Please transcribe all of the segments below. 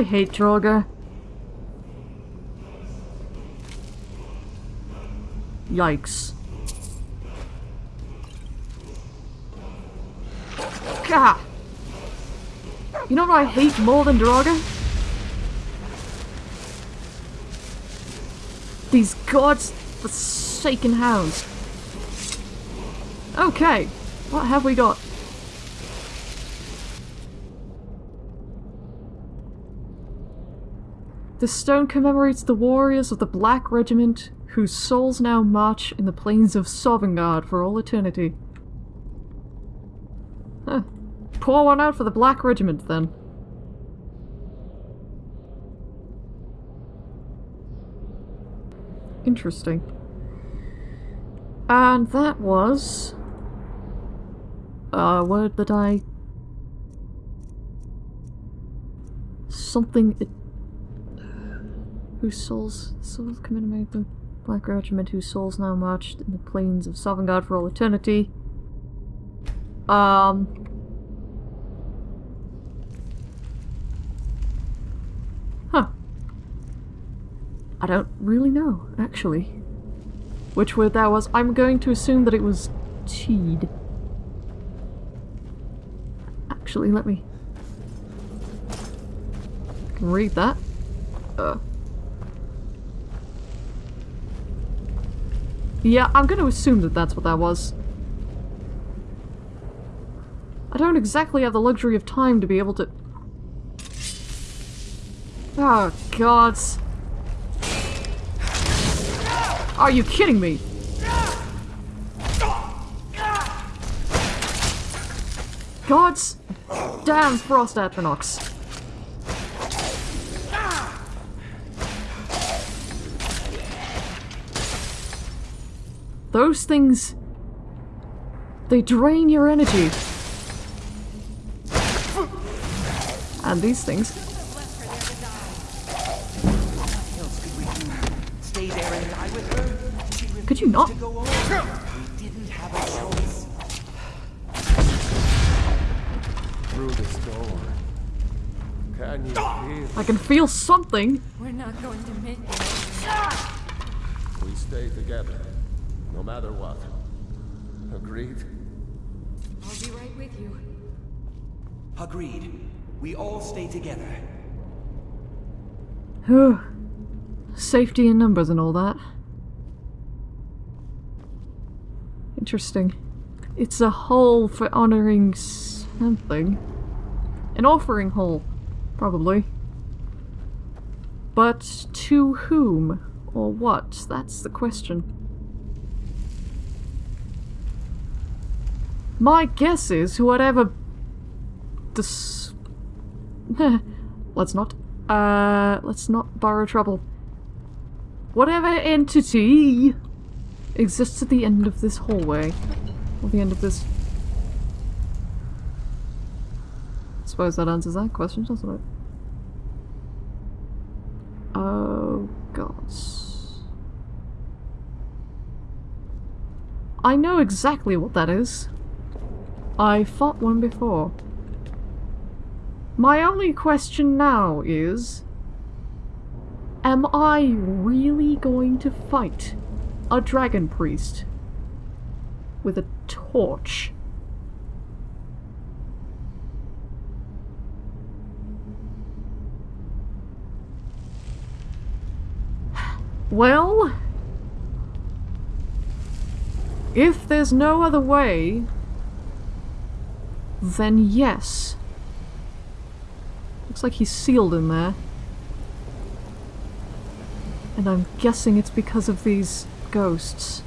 I hate Draugr. Yikes. Gah! You know what I hate more than Draugr? These gods forsaken hounds. Okay, what have we got? The stone commemorates the warriors of the Black Regiment whose souls now march in the plains of Sovngarde for all eternity. Huh. Pour one out for the Black Regiment, then. Interesting. And that was... A word that I... Something... Whose souls... Souls commemorate the Black Regiment whose souls now marched in the plains of Sovngarde for all eternity. Um... Huh. I don't really know, actually. Which word that was. I'm going to assume that it was teed. Actually, let me... Read that. Uh... Yeah, I'm going to assume that that's what that was. I don't exactly have the luxury of time to be able to... Oh, gods. Are you kidding me? Gods damn Frost Atronachs. Those things... They drain your energy. And these things... Could you not? Through the. Can you feel? I can feel something. We're not going to make it. We stay together, no matter what. Agreed? I'll be right with you. Agreed. We all stay together. Whew. Safety in numbers and all that. Interesting. It's a hole for honoring something. An offering hole, probably. But to whom? Or what? That's the question. My guess is whatever... Dis... let's not... Uh, let's not borrow trouble. Whatever entity exists at the end of this hallway. Or the end of this... I suppose that answers that question, doesn't it? Oh, gods. I know exactly what that is. I fought one before. My only question now is... Am I really going to fight a dragon priest with a torch? Well... If there's no other way, then yes. Looks like he's sealed in there. And I'm guessing it's because of these ghosts.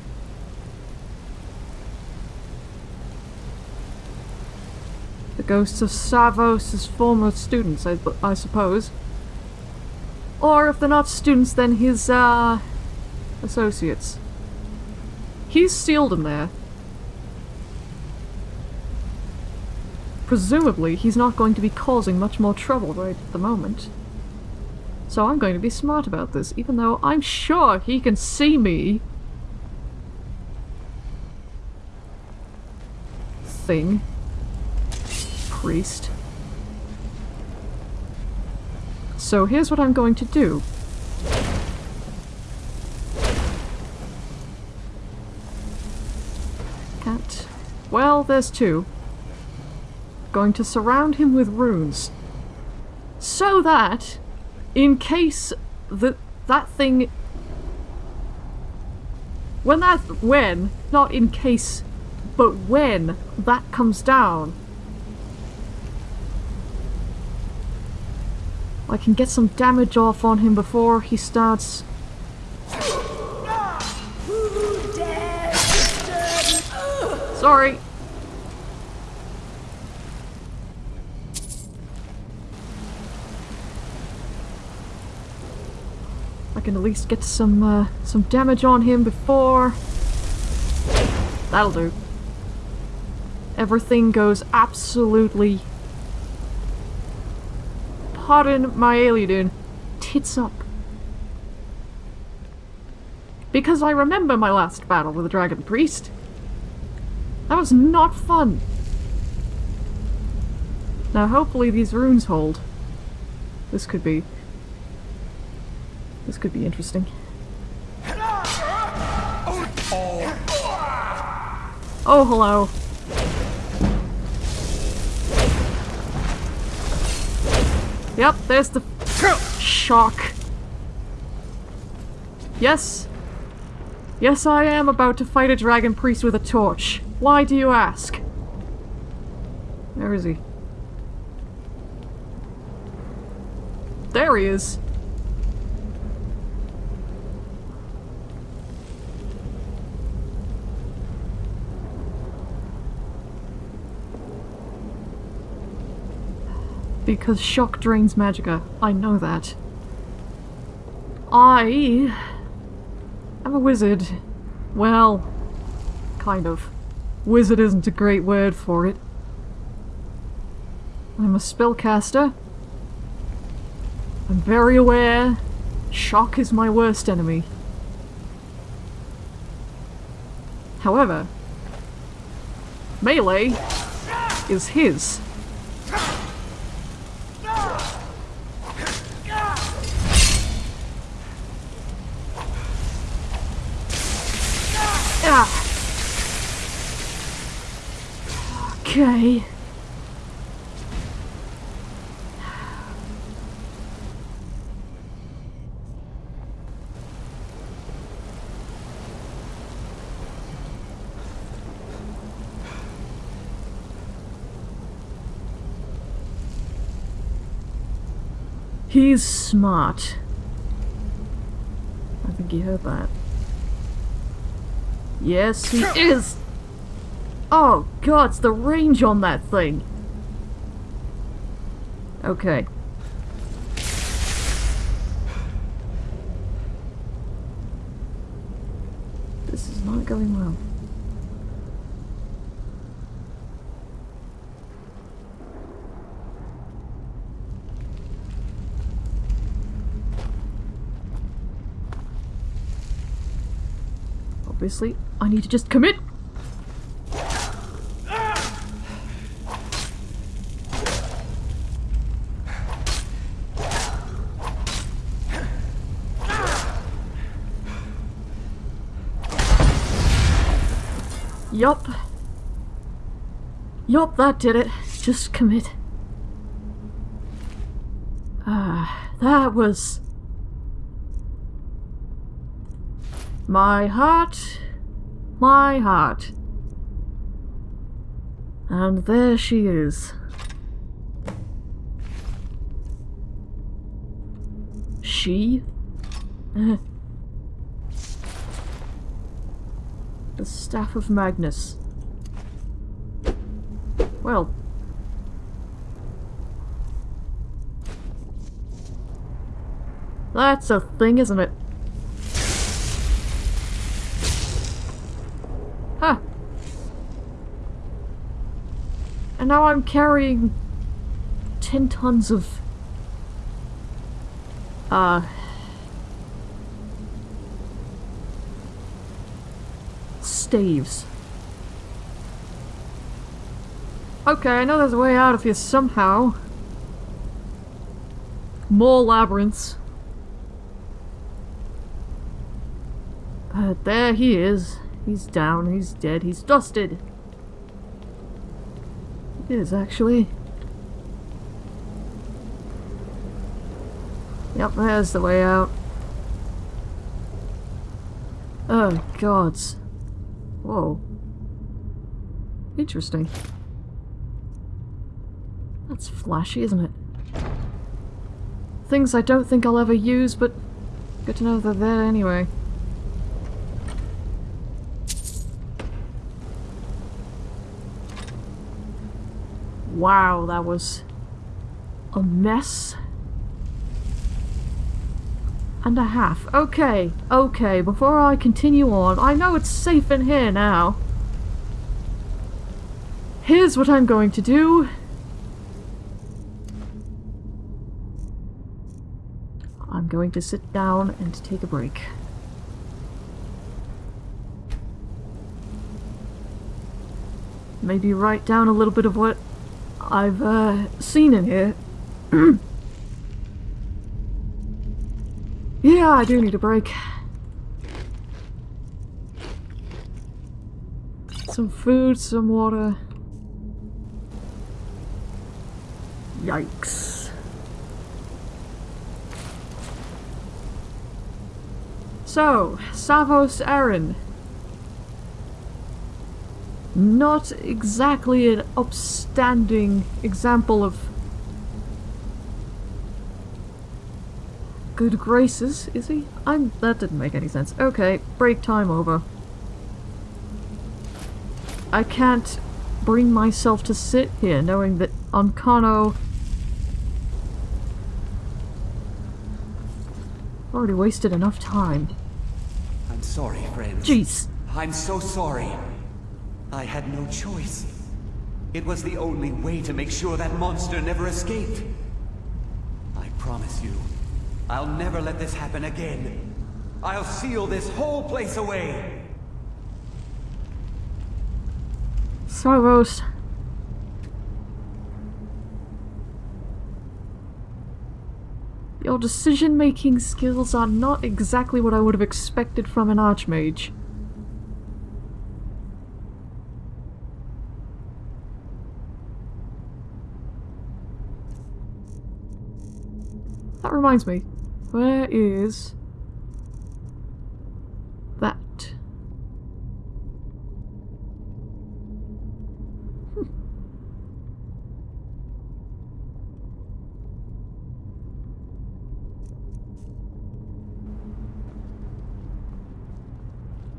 The ghosts of Savos' former students, I, I suppose. Or if they're not students, then his, uh, associates. He's sealed in there. Presumably, he's not going to be causing much more trouble right at the moment. So I'm going to be smart about this, even though I'm sure he can see me. Thing. Priest. So here's what I'm going to do. Can't. Well, there's two. Going to surround him with runes. So that, in case that that thing when that when not in case but when that comes down I can get some damage off on him before he starts Sorry. Can at least get some uh, some damage on him before. That'll do. Everything goes absolutely. Pardon my alien, tits up. Because I remember my last battle with the Dragon Priest. That was not fun. Now hopefully these runes hold. This could be this could be interesting. Oh, hello. Yep, there's the shock. Yes. Yes, I am about to fight a dragon priest with a torch. Why do you ask? Where is he? There he is. Because shock drains magicka. I know that. I am a wizard. Well, kind of. Wizard isn't a great word for it. I'm a spellcaster. I'm very aware shock is my worst enemy. However, melee is his. Okay. He's smart. I think he heard that. Yes, he is! Oh god, it's the range on that thing! Okay. This is not going well. Obviously, I need to just commit. Yup. Yup, that did it. Just commit. Ah, that was... My heart, my heart. And there she is. She? the Staff of Magnus. Well. That's a thing, isn't it? Huh. And now I'm carrying 10 tons of... Uh... Staves. Okay, I know there's a way out of here somehow. More labyrinths. But there he is. He's down, he's dead, he's dusted. It is, actually. Yep, there's the way out. Oh, gods. Whoa. Interesting. That's flashy, isn't it? Things I don't think I'll ever use, but good to know they're there anyway. Wow, that was a mess and a half. Okay, okay, before I continue on, I know it's safe in here now. Here's what I'm going to do. I'm going to sit down and take a break. Maybe write down a little bit of what I've uh, seen in here. yeah, I do need a break. Some food, some water. Yikes. So, Savos Aren. Not exactly an upstanding example of good graces, is he? I'm- that didn't make any sense. Okay, break time over. I can't bring myself to sit here knowing that Ancano already wasted enough time. I'm sorry, friends. Jeez. I'm so sorry. I had no choice. It was the only way to make sure that monster never escaped. I promise you, I'll never let this happen again. I'll seal this whole place away. Sorrows. Your decision-making skills are not exactly what I would have expected from an Archmage. That reminds me. Where is... that? Hmm.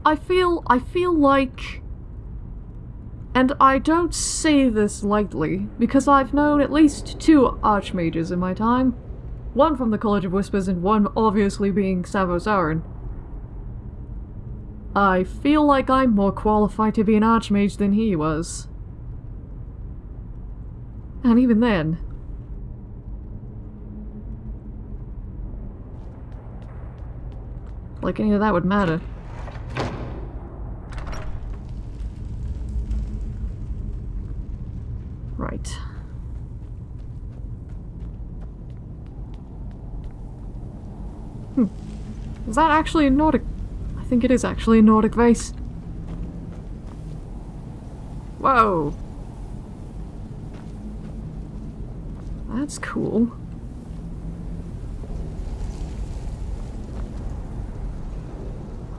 I feel I feel like and I don't say this lightly because I've known at least two archmages in my time. One from the College of Whispers and one obviously being Savos Aren. I feel like I'm more qualified to be an archmage than he was. And even then, like any of that would matter. Right. Hmm. Is that actually a Nordic? I think it is actually a Nordic vase. Whoa. That's cool.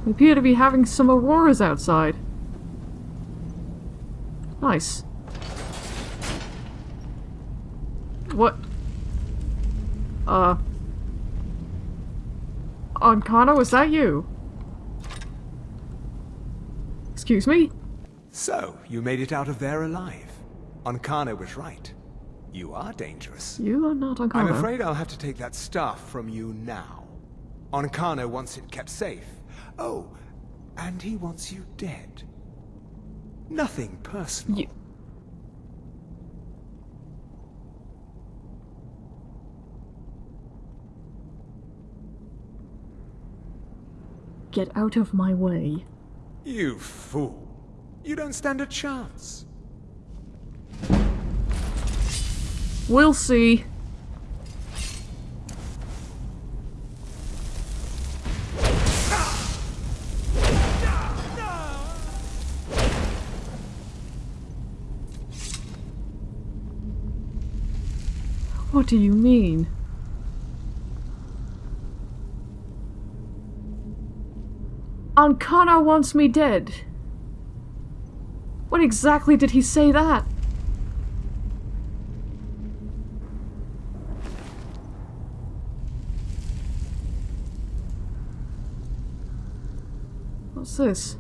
We appear to be having some auroras outside. Nice. What? Uh. Ancano, was that you? Excuse me? So, you made it out of there alive. Ancano was right. You are dangerous. You are not Ancano. I'm afraid I'll have to take that staff from you now. Ancano wants it kept safe. Oh, and he wants you dead. Nothing personal. You... Get out of my way. You fool. You don't stand a chance. We'll see. What do you mean? Ancano wants me dead. What exactly did he say that? What's this?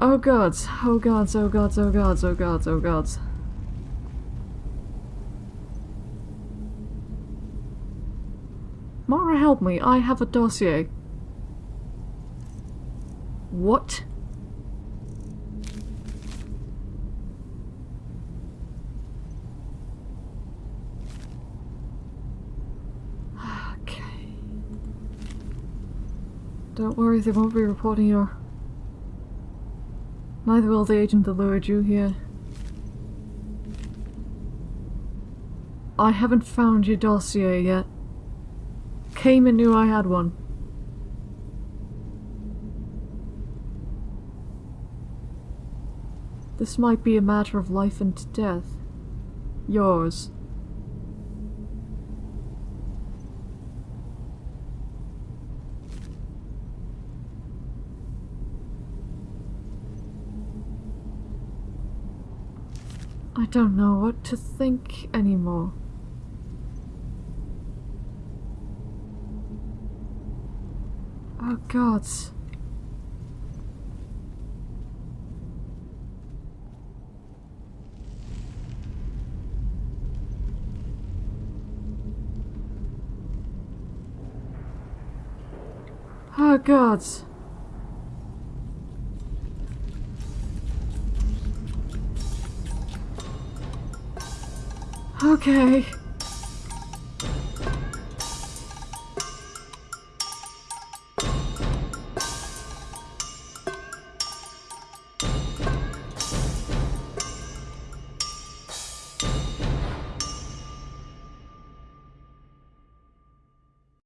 Oh gods, oh gods, oh gods, oh gods, oh gods, oh gods. Mara, help me, I have a dossier. What? Okay. Don't worry, they won't be reporting your Neither will the agent that lured you here. I haven't found your dossier yet. Came and knew I had one. This might be a matter of life and death. Yours. I don't know what to think anymore. Gods. Oh gods. Okay.